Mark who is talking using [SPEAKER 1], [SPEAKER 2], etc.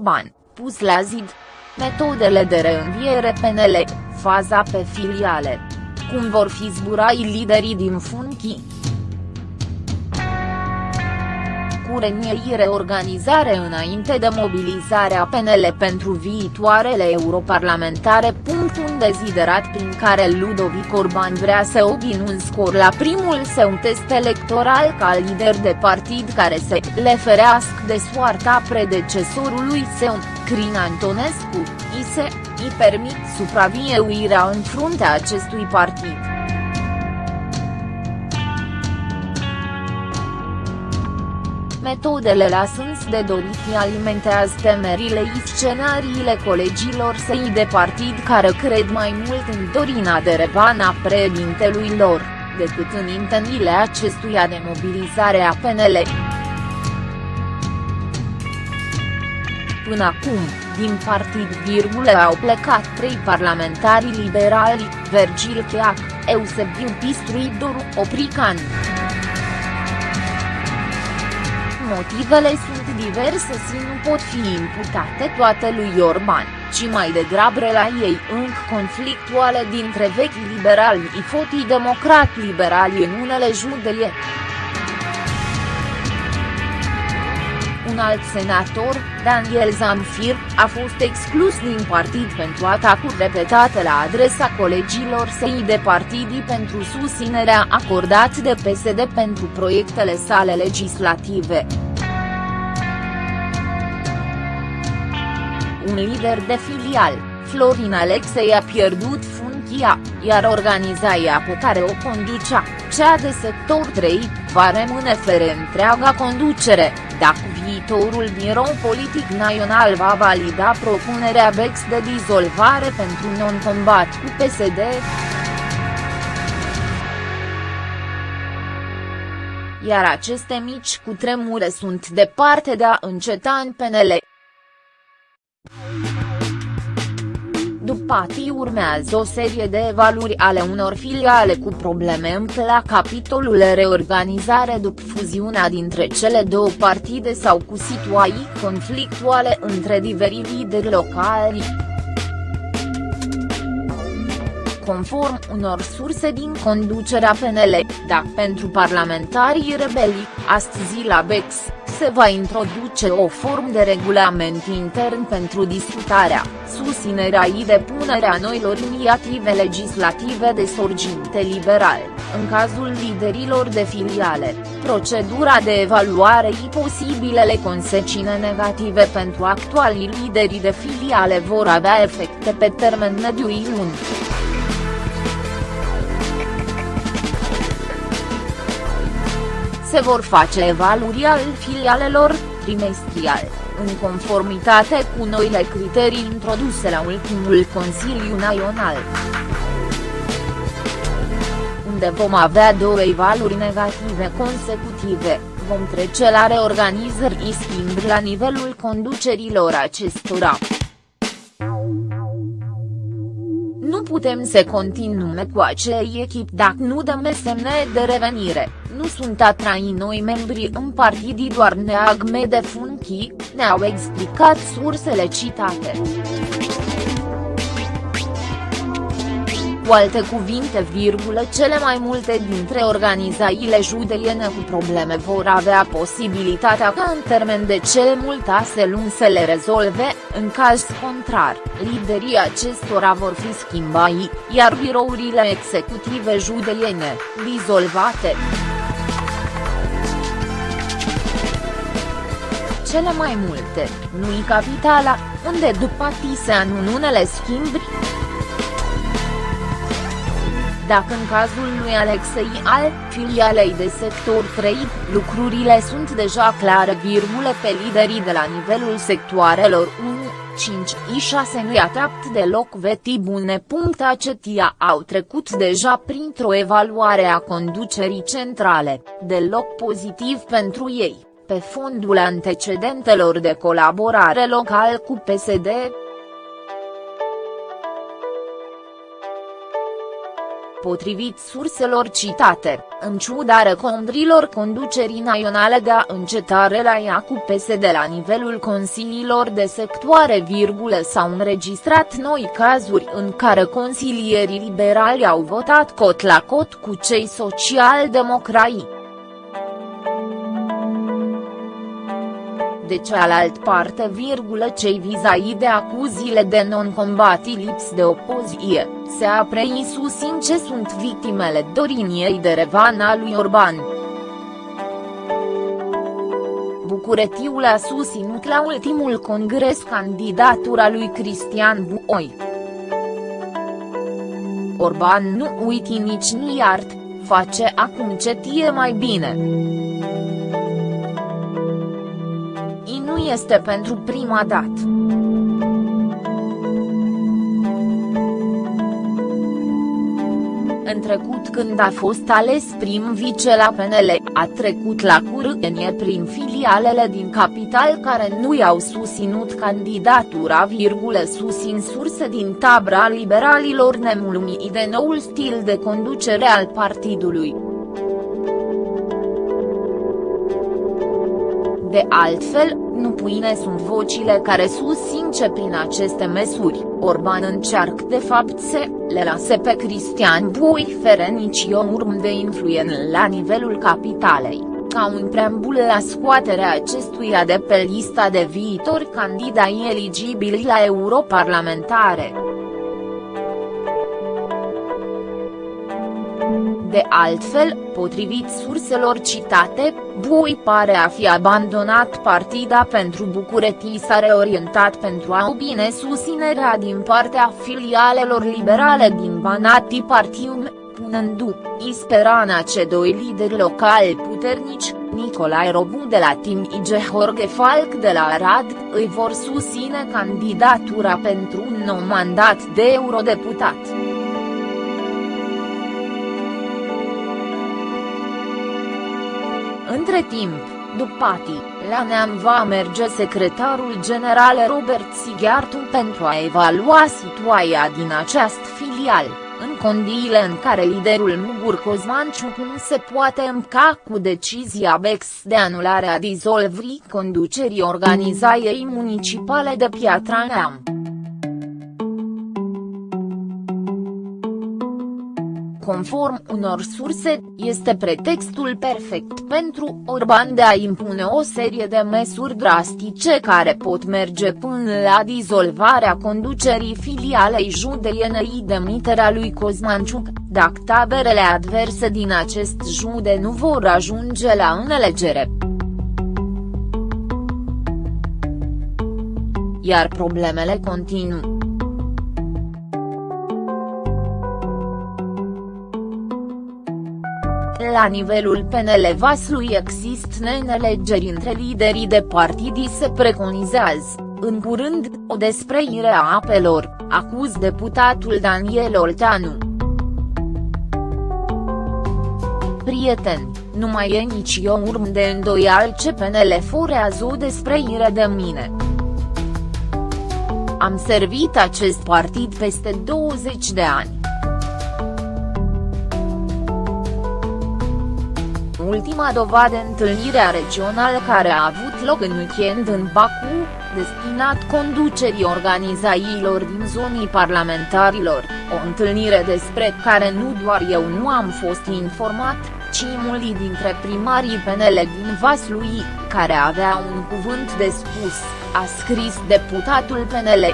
[SPEAKER 1] Orban, pus la zid. Metodele de reînviere PNL, faza pe filiale. Cum vor fi zburai liderii din funcii? Cu renieire organizare înainte de mobilizarea PNL pentru viitoarele europarlamentare. Un deziderat prin care Ludovic Orban vrea să obțină un scor la primul său test electoral ca lider de partid care se le ferească de soarta predecesorului său, Crin Antonescu, i se, îi permit supraviețuirea în fruntea acestui partid. Metodele lasând de dorit alimentează temerile și scenariile colegilor săi de partid care cred mai mult în Dorina de Revana președintelui lor, decât în intențiile acestuia de mobilizare a PNL. Până acum, din partid virgule au plecat trei parlamentari liberali, Vergil Cheac, Eusebiu Pistrui Doru Oprican. Motivele sunt diverse și nu pot fi imputate toate lui Orban, ci mai degrabă la ei încă conflictuale dintre vechi liberali și fotii democrat liberali în unele județe. Un alt senator, Daniel Zamfir, a fost exclus din partid pentru atacuri repetate la adresa colegilor săi de partidii pentru susținerea acordată de PSD pentru proiectele sale legislative. Un lider de filial, Florin Alexei a pierdut funcția, iar organizația pe care o conducea, cea de sector 3, va rămâne fără întreaga conducere, dacă viitorul birou politic național va valida propunerea BEX de dizolvare pentru non-combat cu PSD. Iar aceste mici cutremure sunt departe de a înceta în PNL. După ati urmează o serie de evaluări ale unor filiale cu probleme la capitolul reorganizare după fuziunea dintre cele două partide sau cu situații conflictuale între diferi lideri locali. Conform unor surse din conducerea PNL, dar pentru parlamentarii rebeli, astăzi la BEX, se va introduce o formă de regulament intern pentru discutarea, susținerea și depunerea noilor inițiative legislative de sorginte liberal, în cazul liderilor de filiale, procedura de evaluare și posibilele consecințe negative pentru actualii lideri de filiale vor avea efecte pe termen mediu și lung. Se vor face evaluări al filialelor, trimestrial, în conformitate cu noile criterii introduse la ultimul Consiliu Național. Unde vom avea două evaluări negative consecutive, vom trece la reorganizări și schimb la nivelul conducerilor acestora. Putem să continuăm cu acei echip dacă nu dăm semne de revenire, nu sunt atrai noi membri în partidii doar neagme de funcții, ne-au explicat sursele citate. Cu alte cuvinte virgulă cele mai multe dintre organizațiile judeliene cu probleme vor avea posibilitatea ca în termen de cele multe luni să le rezolve, în caz contrar, liderii acestora vor fi schimbai, iar birourile executive judeliene, dizolvate. Cele mai multe, nu-i capitala, unde după se anun unele schimbri, dacă în cazul lui Alexei al filialei de sector 3, lucrurile sunt deja clare virgule pe liderii de la nivelul sectoarelor 1, 5 și 6 nu-i atrapt deloc veti bune. Acetia au trecut deja printr-o evaluare a conducerii centrale, deloc pozitiv pentru ei, pe fondul antecedentelor de colaborare local cu PSD, potrivit surselor citate, în ciuda recomandărilor conducerii naționale de a înceta relaia cu PSD la nivelul consiliilor de sectoare, s-au înregistrat noi cazuri în care consilierii liberali au votat cot la cot cu cei social-democrai. De cealaltă parte, cei vizai de acuziile de non-combati lips de opoziție, se apre în ce sunt victimele doriniei de revan a lui Orban. Bucuretiul a susținut la ultimul congres candidatura lui Cristian Buoi. Orban nu uiti nici nu iart, face acum ce tie mai bine. Este pentru prima dată. În trecut când a fost ales prim vice la PNL, a trecut la curânie prin filialele din capital care nu i-au susținut candidatura, virgulă susțin surse din tabra liberalilor nemulțumiți de noul stil de conducere al partidului. De altfel, nu puine sunt vocile care susțin ce prin aceste măsuri, Orban încearcă de fapt să le lase pe Cristian Bui Ferenici o urmă de influență la nivelul capitalei, ca un preambul la scoaterea acestuia de pe lista de viitori candidai eligibili la europarlamentare. De altfel, potrivit surselor citate, Bui pare a fi abandonat partida pentru București s-a reorientat pentru a obține susținerea din partea filialelor liberale din Banati Partium, punându i speranța ce doi lideri locali puternici, Nicolae Robu de la Tim și Jorge Falc de la Arad, îi vor susține candidatura pentru un nou mandat de eurodeputat. Între timp, după Pati, la Neam va merge secretarul general Robert Sighiartu pentru a evalua situația din această filial, în condiile în care liderul Mugur Cozmanciuc nu se poate îmca cu decizia BEX de anulare a dizolvrii conducerii organizației municipale de Piatra Neam. Conform unor surse, este pretextul perfect pentru Orban de a impune o serie de măsuri drastice care pot merge până la dizolvarea conducerii filialei judeienei demiterea lui Cosmanciuc, dacă taberele adverse din acest județ nu vor ajunge la înțelegere. Iar problemele continuă. La nivelul PNL Vaslui există neînțelegeri între liderii de partidii se preconizează, în curând, o despreire a apelor, acuz deputatul Daniel Olteanu. Prieten, nu mai e nici o urmă de îndoial ce PNL forează o despreire de mine. Am servit acest partid peste 20 de ani. Ultima dovadă întâlnirea regională care a avut loc în weekend în Baku, destinat conducerii organizațiilor din zonii parlamentarilor, o întâlnire despre care nu doar eu nu am fost informat, ci mulți dintre primarii PNL din Vaslui, care avea un cuvânt de spus, a scris deputatul PNL.